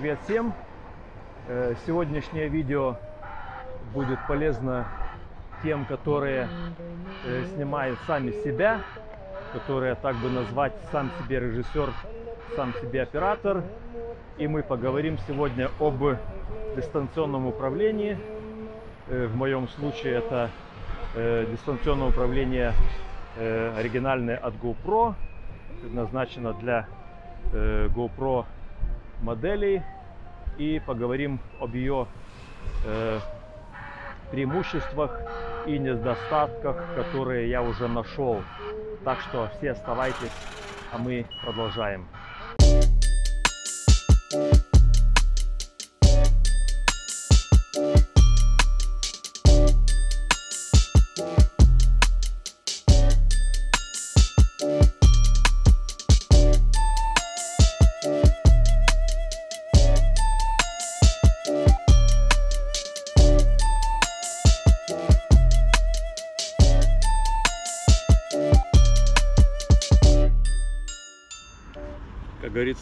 Привет всем! Э, Сегодняшнее видео будет полезно тем, которые э, снимают сами себя, которые так бы назвать сам себе режиссер, сам себе оператор. И мы поговорим сегодня об дистанционном управлении. Э, В моем случае это дистанционное управление оригинальное от GoPro, предназначено для GoPro моделей и поговорим об ее э, преимуществах и недостатках, которые я уже нашел. Так что все оставайтесь, а мы продолжаем. Как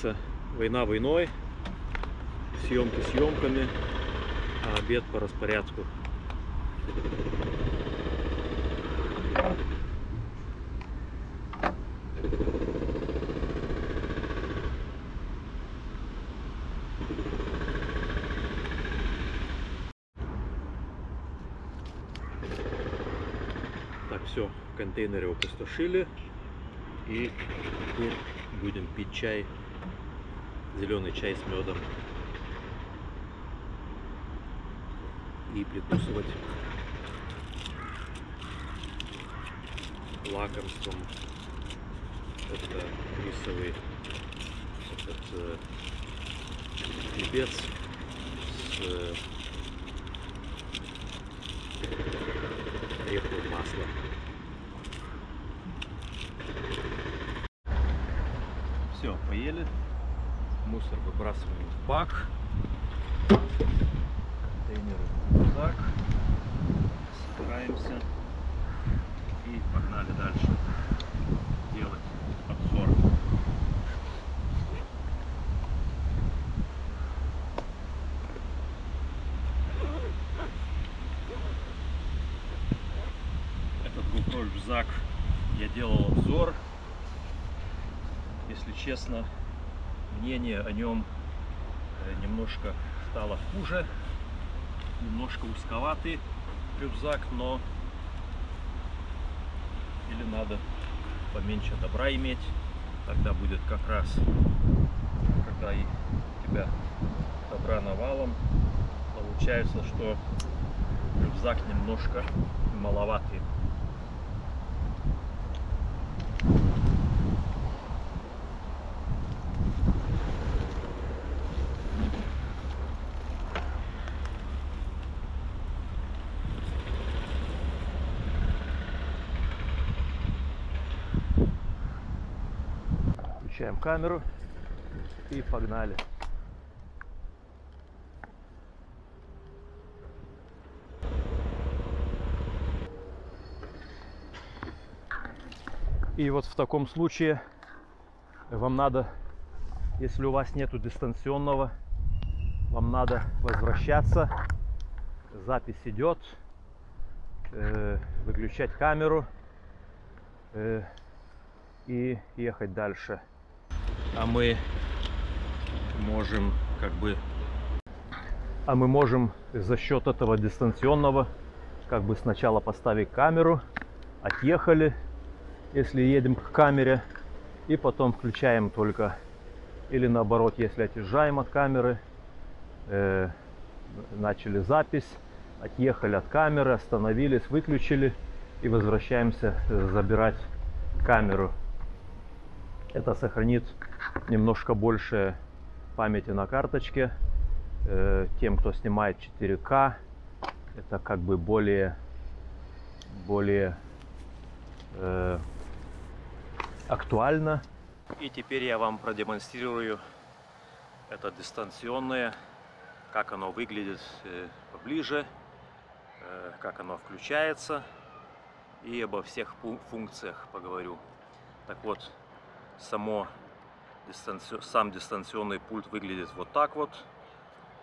говорится, война войной, съемки съемками, а обед по распорядку. Так, все, контейнеры опустошили. И теперь будем пить чай, зеленый чай с медом. И прикусывать лакомством. Это рисовый этот э, хлебец с э, ореховым маслом. Все, поели. Мусор выбрасываем в бак. Контейнеры в рюкзак. Собираемся. И погнали дальше делать обзор. Этот GoPro я делал обзор если честно, мнение о нем э, немножко стало хуже. Немножко узковатый рюкзак, но или надо поменьше добра иметь, тогда будет как раз, когда и тебя добра навалом, получается, что рюкзак немножко маловатый. Включаем камеру и погнали. И вот в таком случае вам надо, если у вас нету дистанционного, вам надо возвращаться. Запись идет. э, выключать камеру э, и ехать дальше. А мы можем как бы а мы можем за счет этого дистанционного как бы сначала поставить камеру, отъехали, если едем к камере, и потом включаем только, или наоборот, если отъезжаем от камеры, э, начали запись, отъехали от камеры, остановились, выключили и возвращаемся э, забирать камеру. Это сохранит немножко больше памяти на карточке. Э, Тем, кто снимает 4К, это как бы более, более э, актуально. И теперь я вам продемонстрирую это дистанционное, как оно выглядит э, поближе, э, как оно включается и обо всех функциях поговорю. Так вот, само Сам дистанционный пульт выглядит вот так вот.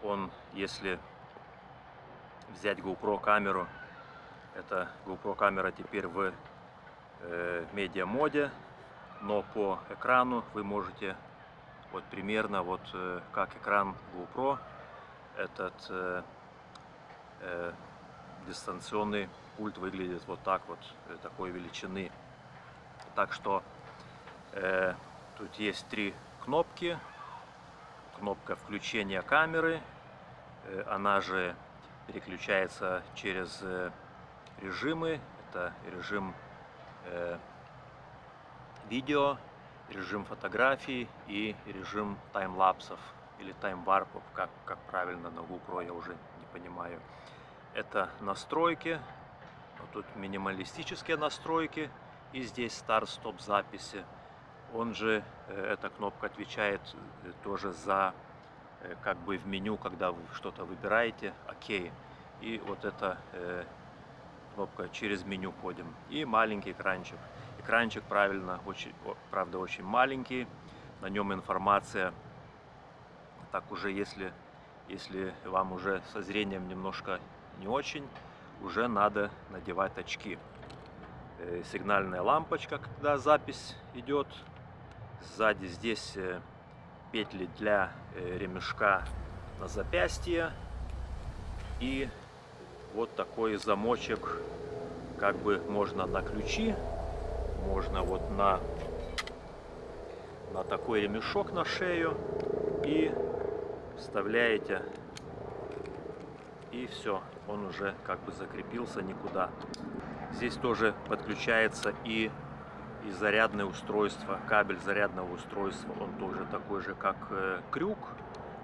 Он, если взять GoPro камеру, это GoPro камера теперь в э, медиа моде, но по экрану вы можете вот примерно вот э, как экран GoPro этот э, э, дистанционный пульт выглядит вот так вот э, такой величины. Так что э, тут есть три кнопки. Кнопка включения камеры, э, она же переключается через э, режимы. Это режим э, видео, режим фотографий и режим таймлапсов или таймварпов, как, как правильно на GoPro, я уже не понимаю. Это настройки, тут минималистические настройки и здесь старт-стоп записи. Он же, э, эта кнопка отвечает э, тоже за э, как бы в меню, когда вы что-то выбираете, окей. И вот эта кнопка через меню ходим. И маленький экранчик. Экранчик, правильно, очень, правда, очень маленький. На нем информация, так уже если, если вам уже со зрением немножко не очень, уже надо надевать очки. Сигнальная лампочка, когда запись идет. Сзади здесь э, петли для э, ремешка на запястье. И вот такой замочек, как бы можно на ключи, можно вот на, на такой ремешок на шею и вставляете и все, он уже как бы закрепился никуда. Здесь тоже подключается и, и зарядное устройство, кабель зарядного устройства, он тоже такой же, как э, крюк,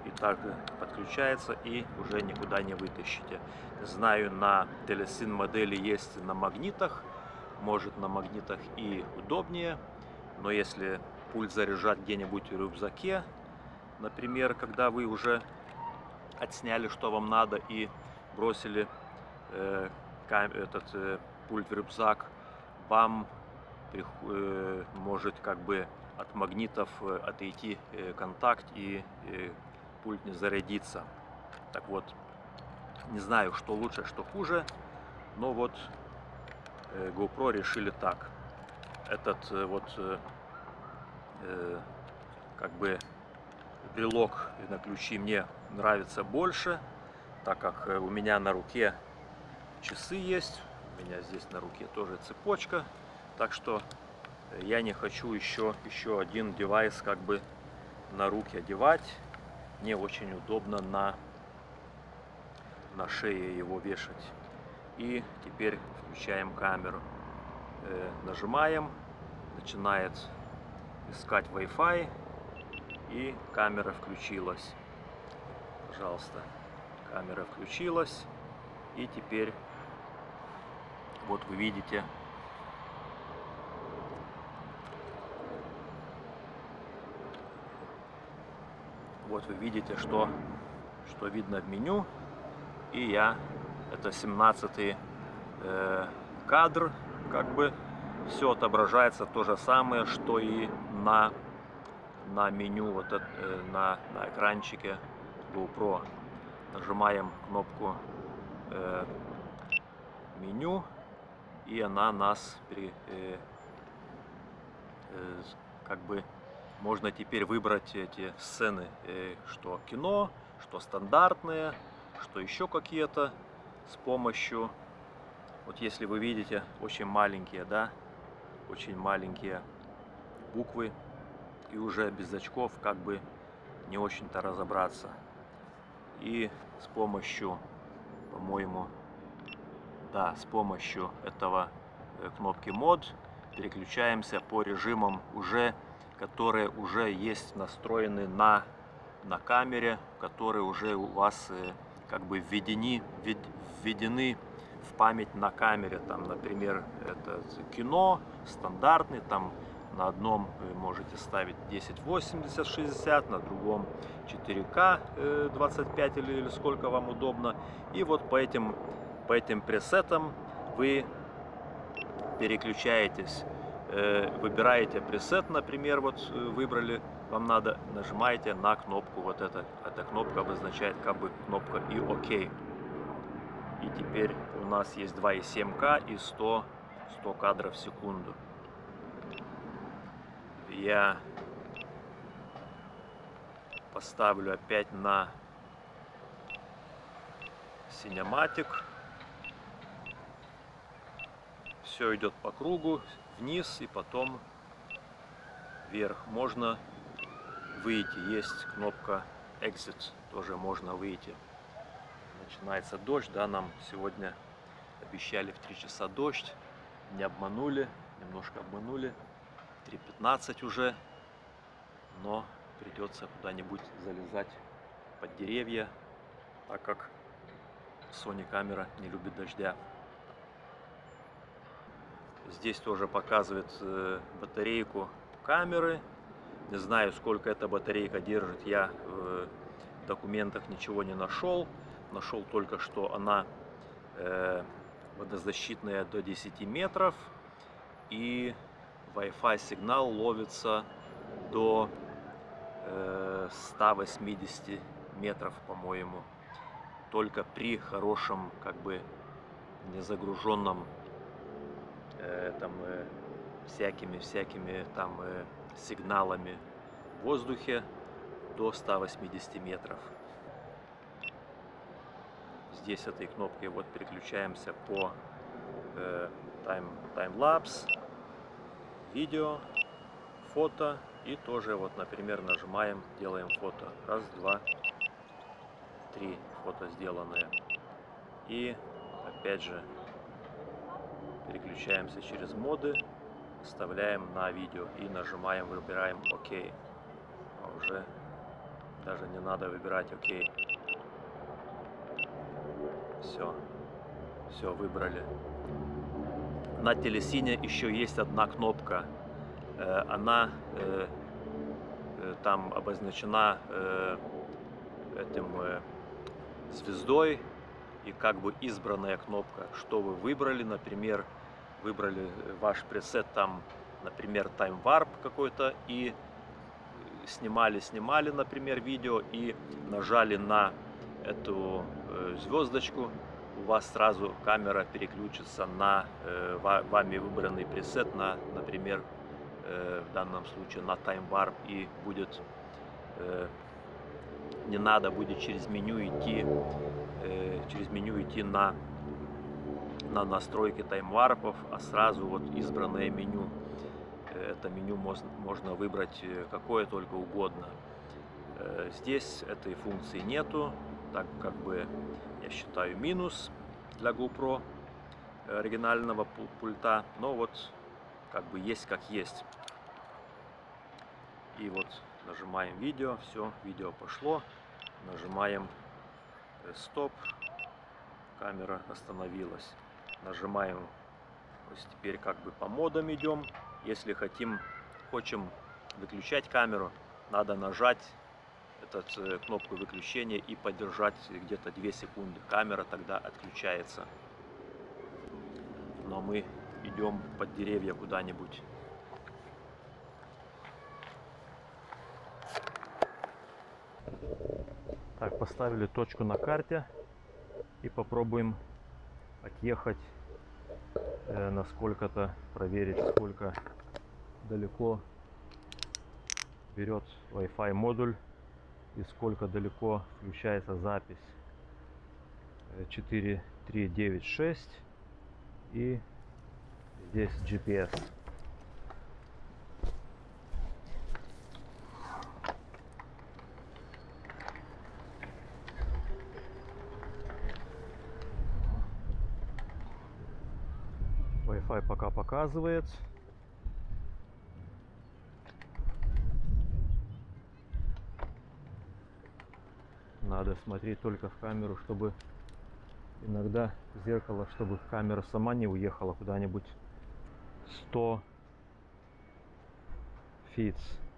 и так подключается и уже никуда не вытащите. Знаю, на телесин модели есть на магнитах, может на магнитах и удобнее, но если пульт заряжать где-нибудь в рюкзаке, например, когда вы уже отсняли, что вам надо, и бросили э, этот э, пульт в рюкзак, вам э, может как бы от магнитов э, отойти э, контакт и э, пульт не зарядится. Так вот, не знаю, что лучше, что хуже, но вот э, GoPro решили так. Этот э, вот э, э, как бы брелок на ключи мне нравится больше, так как э, у меня на руке часы есть, у меня здесь на руке тоже цепочка, так что я не хочу еще, еще один девайс как бы на руки одевать. Мне очень удобно на, на шее его вешать. И теперь включаем камеру. Э, нажимаем, начинает искать Wi-Fi и камера включилась. Пожалуйста, камера включилась и теперь вот вы видите вот вы видите что что видно в меню. И я это 17 э, кадр как бы все отображается то же самое что и на на меню вот это, э, на, на экранчике GoPro. Нажимаем кнопку э, меню и она нас при, э, э, как бы можно теперь выбрать эти сцены, э, что кино, что стандартные, что еще какие-то с помощью, вот если вы видите, очень маленькие, да, очень маленькие буквы, и уже без очков как бы не очень-то разобраться. И с помощью, по-моему, да, с помощью этого э, кнопки мод переключаемся по режимам уже, которые уже есть настроены на, на камере, которые уже у вас э, как бы введены, введены в память на камере. Там, например, это кино стандартный, там на одном вы можете ставить 1080 60 на другом 4К 25 или, или сколько вам удобно и вот по этим по этим пресетам вы переключаетесь э, выбираете пресет, например, вот э, выбрали, вам надо, нажимаете на кнопку вот это. Эта кнопка обозначает как бы кнопка и ОК. И теперь у нас есть 2,7К и 100, 100 кадров в секунду. Я поставлю опять на Cinematic. Все идет по кругу, вниз и потом вверх. Можно выйти. Есть кнопка Exit, тоже можно выйти. Начинается дождь, да, нам сегодня обещали в 3 часа дождь. Не обманули, немножко обманули. 3.15 уже, но придется куда-нибудь залезать под деревья, так как Sony камера не любит дождя. Здесь тоже показывает э, батарейку камеры. Не знаю, сколько эта батарейка держит, я в документах ничего не нашел. Нашел только, что она э, водозащитная до 10 метров и Wi-Fi сигнал ловится до 180 э, метров, по-моему. Только при хорошем, как бы, незагруженном э, там э, всякими-всякими там э, сигналами в воздухе до 180 метров. Здесь этой кнопкой вот переключаемся по э, тайм, таймлапс, видео, фото и тоже вот, например, нажимаем, делаем фото. Раз, два, три фото сделанные. И опять же переключаемся через моды, вставляем на видео и нажимаем, выбираем ОК. А уже даже не надо выбирать ОК. Все, все выбрали. На телесине еще есть одна кнопка. Э, она э, э, там обозначена этим звездой и как бы избранная кнопка, что вы выбрали, например, выбрали ваш пресет там, например, Time Warp какой-то и снимали, снимали, например, видео и нажали на эту звездочку, у вас сразу камера переключится на э, вами выбранный пресет, на, например, э, в данном случае на Time Warp и будет э, не надо будет через меню идти э, через меню идти на на настройки таймварпов, а сразу вот избранное меню. Э, это меню можно, выбрать э, какое только угодно. Э, здесь этой функции нету, так как бы я считаю минус для GoPro оригинального пульта, но вот как бы есть как есть. И вот нажимаем видео, все, видео пошло, нажимаем стоп, камера остановилась. Нажимаем, то есть теперь как бы по модам идем. Если хотим, хочем выключать камеру, надо нажать этот, э, кнопку выключения и подержать где-то 2 секунды. Камера тогда отключается. Но мы идем под деревья куда-нибудь. Так, поставили точку на карте и попробуем отъехать э, на сколько-то, проверить, сколько далеко берет Wi-Fi модуль и сколько далеко включается запись 4396 э, и здесь GPS Wi-Fi пока показывает Надо смотреть только в камеру, чтобы иногда зеркало, чтобы камера сама не уехала куда-нибудь 100 фиц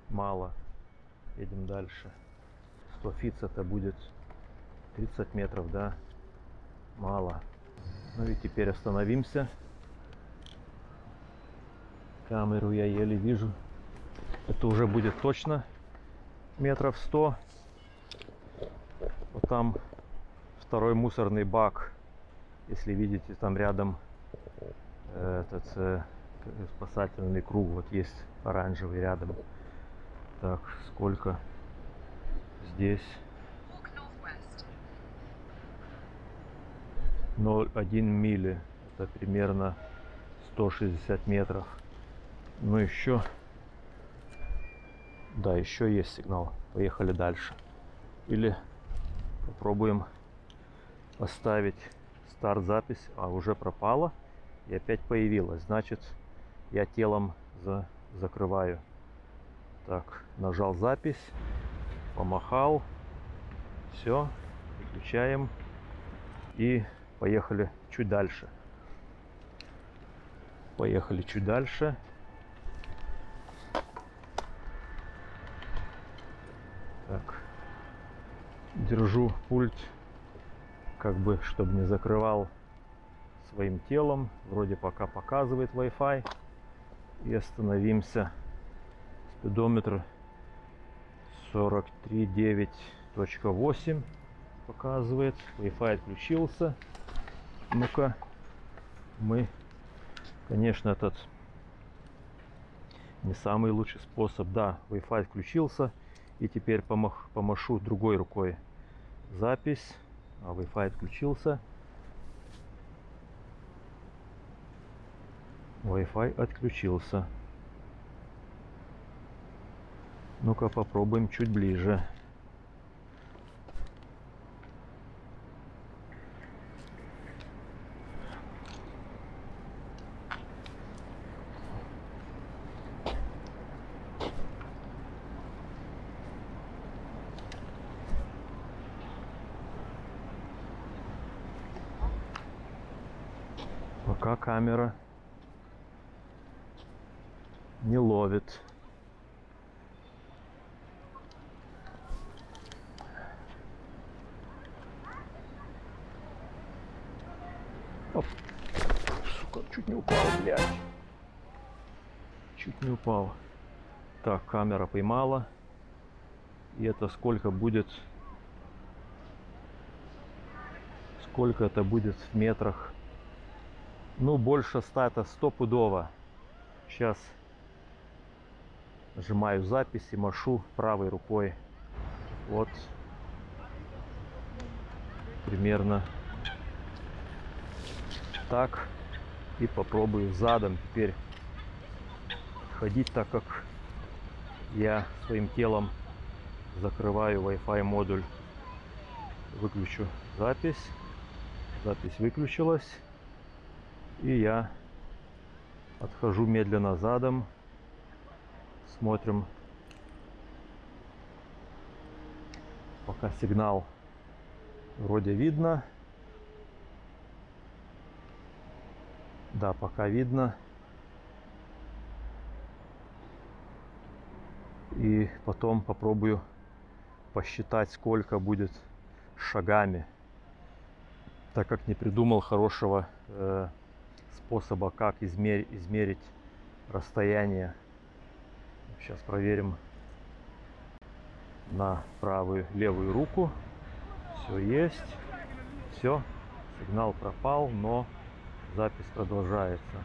мало. Едем дальше. 100 фиц это будет 30 метров, да? Мало. Ну и теперь остановимся. Камеру я еле вижу. Это уже будет точно метров 100. Вот там второй мусорный бак. Если видите, там рядом э, этот э, спасательный круг. Вот есть оранжевый рядом. Так, сколько здесь? Walk northwest. 0,1 мили. Это примерно 160 метров. Ну еще... Да, еще есть сигнал. Поехали дальше. Или попробуем поставить старт запись, а уже пропала и опять появилась. Значит, я телом за- закрываю. Так, нажал запись, помахал. Все, выключаем и поехали чуть дальше. Поехали чуть дальше. Так. Держу пульт, как бы, чтобы не закрывал своим телом. Вроде пока показывает Wi-Fi. И остановимся. Спидометр 43.9.8 показывает. Wi-Fi отключился. Ну-ка, мы, конечно, этот не самый лучший способ. Да, Wi-Fi включился. И теперь помах, помашу другой рукой. Запись. А Wi-Fi отключился. Wi-Fi отключился. Ну-ка попробуем чуть ближе. Пока камера не ловит. Оп. Сука, чуть не упал, блядь. Чуть не упал. Так, камера поймала. И это сколько будет? Сколько это будет в метрах? Ну, больше 100, это стопудово. Сейчас нажимаю запись и машу правой рукой. Вот. Примерно так. И попробую задом теперь ходить, так как я своим телом закрываю Wi-Fi модуль. Выключу запись. Запись выключилась. И я отхожу медленно задом. Смотрим. Пока сигнал вроде видно. Да, пока видно. И потом попробую посчитать, сколько будет шагами. Так как не придумал хорошего э, способа, как измерить, измерить расстояние. Сейчас проверим на правую, левую руку. Все есть. Все. Сигнал пропал, но запись продолжается.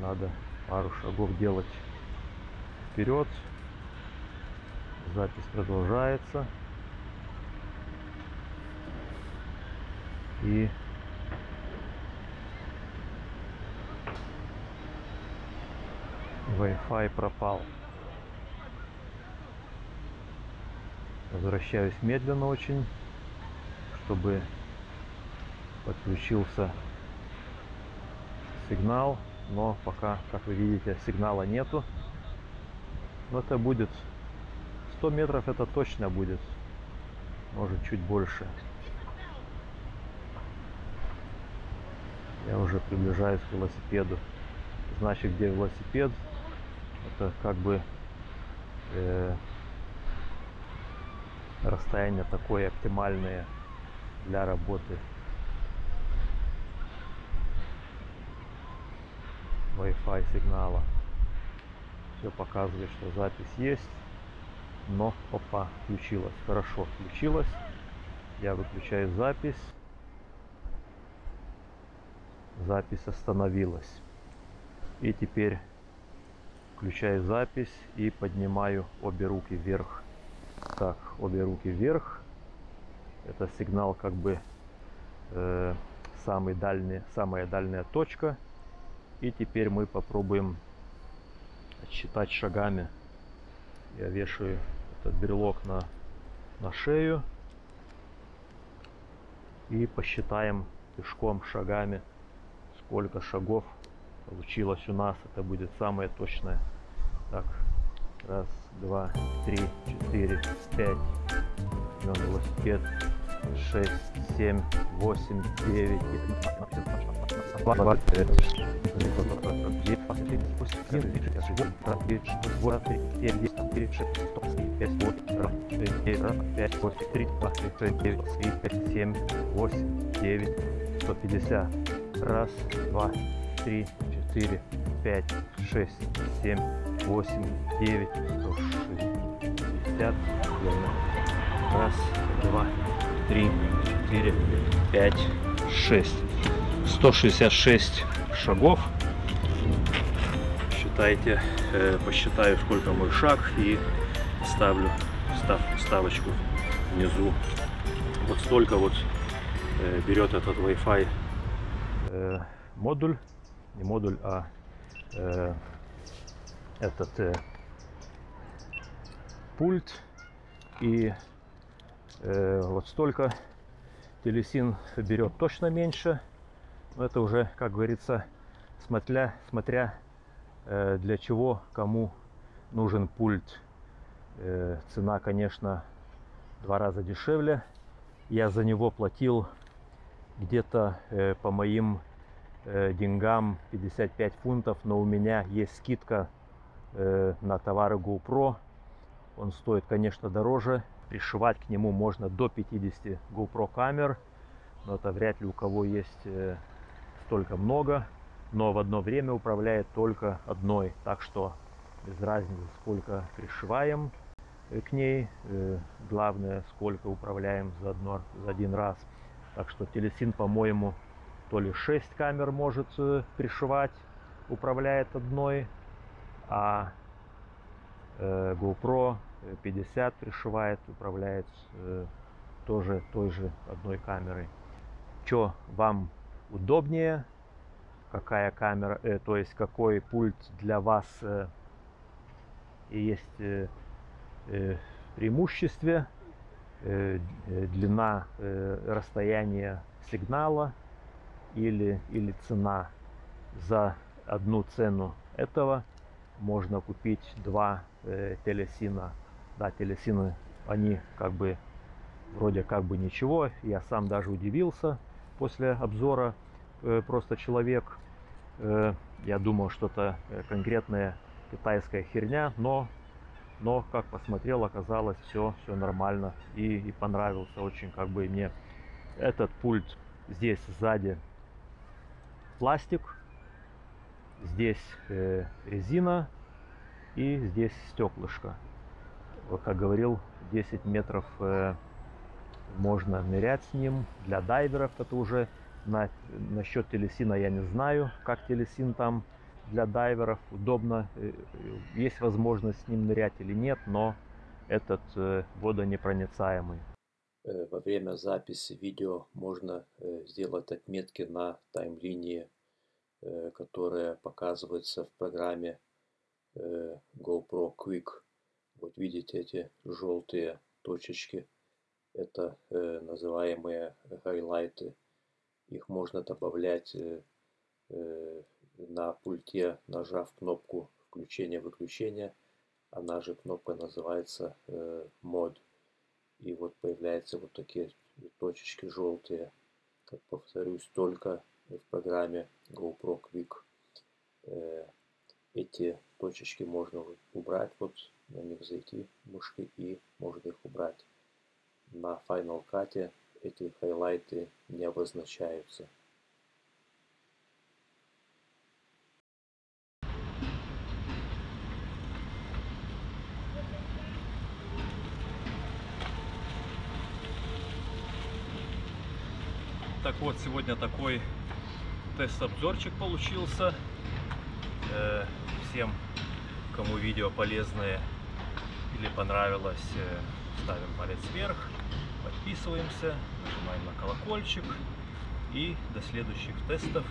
Надо пару шагов делать вперед. Запись продолжается. И Wi-Fi пропал. Возвращаюсь медленно очень, чтобы подключился сигнал, но пока, как вы видите, сигнала нету. Но это будет 100 метров, это точно будет, может чуть больше. Я уже приближаюсь к велосипеду. Значит, где велосипед, это как бы э, расстояние такое оптимальное для работы. Wi-Fi сигнала. Все показывает, что запись есть. Но, опа, включилась. Хорошо, включилась. Я выключаю запись. Запись остановилась. И теперь включаю запись и поднимаю обе руки вверх. Так, обе руки вверх. Это сигнал как бы э, самый дальний, самая дальняя точка. И теперь мы попробуем считать шагами. Я вешаю этот брелок на, на шею. И посчитаем пешком шагами, сколько шагов получилось у нас. Это будет самое точное. Так, раз, два, три, четыре, пять. Возьмем велосипед. Шесть, семь, восемь, девять, сто пятьдесят. Раз, два, три, четыре, пять, шесть, семь, восемь, девять, сто шестьдесят. Верно. Раз, два, три, четыре, пять, шесть. 166 шагов. Считайте, э, посчитаю, сколько мой шаг и ставлю став, ставочку внизу. Вот столько вот э, берет этот Wi-Fi э, модуль, не модуль, а э, этот э, пульт. И э, вот столько телесин берет точно меньше. Но это уже, как говорится, смотря, смотря э, для чего, кому нужен пульт. Э, цена, конечно, два раза дешевле. Я за него платил где-то э, по моим э, деньгам 55 фунтов, но у меня есть скидка э, на товары GoPro. Он стоит, конечно, дороже. Пришивать к нему можно до 50 GoPro камер, но это вряд ли у кого есть э, столько много. Но в одно время управляет только одной, так что без разницы, сколько пришиваем э, к ней. Э, главное, сколько управляем за, одно, за один раз. Так что телесин, по-моему, то ли 6 камер может э, пришивать, управляет одной, а GoPro 50 пришивает, управляет тоже той же одной камерой. Что вам удобнее, какая камера, э, то есть какой пульт для вас э, есть э, э, преимуществе, э, длина э, расстояния сигнала или, или цена за одну цену этого можно купить два э, телесина. Да, телесины, они как бы вроде как бы ничего. Я сам даже удивился после обзора э, просто человек. Э, я думал, что-то э, конкретная китайская херня, но, но как посмотрел, оказалось все, все нормально и, и понравился очень как бы мне этот пульт здесь сзади пластик, здесь э, резина и здесь стеклышко. Как говорил, 10 метров э, можно нырять с ним. Для дайверов это уже на, насчет телесина я не знаю, как телесин там для дайверов удобно, э, есть возможность с ним нырять или нет, но этот водонепроницаемый. Э, во время записи видео можно сделать отметки на таймлинии, которая показывается в программе GoPro Quick. Вот видите эти желтые точечки – это э, называемые хайлайты. Их можно добавлять э, э, на пульте, нажав кнопку включения-выключения. Она же кнопка называется э, мод. И вот появляются вот такие точечки желтые. Как повторюсь, только в программе GoPro Quick. Э, эти точечки можно убрать, вот на них зайти мышкой и можно их убрать на Final Cut эти хайлайты не обозначаются. Так вот, сегодня такой тест-обзорчик получился. Э, Всем, кому видео полезное или понравилось, э, ставим палец вверх, подписываемся, нажимаем на колокольчик. И до следующих тестов,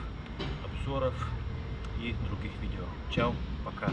обзоров и других видео. Чао, пока.